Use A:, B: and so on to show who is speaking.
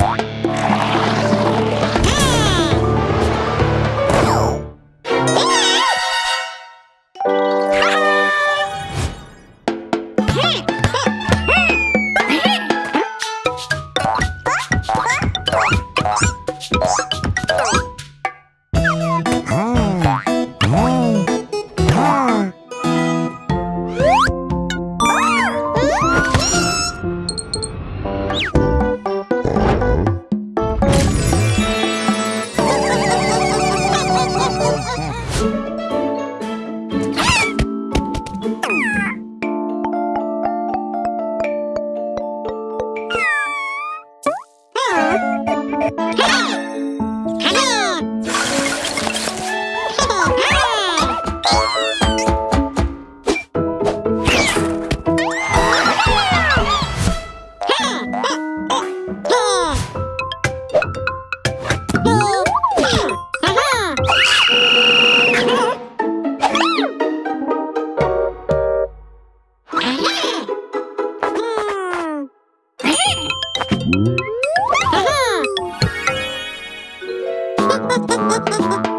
A: Bye. Ha ha ha!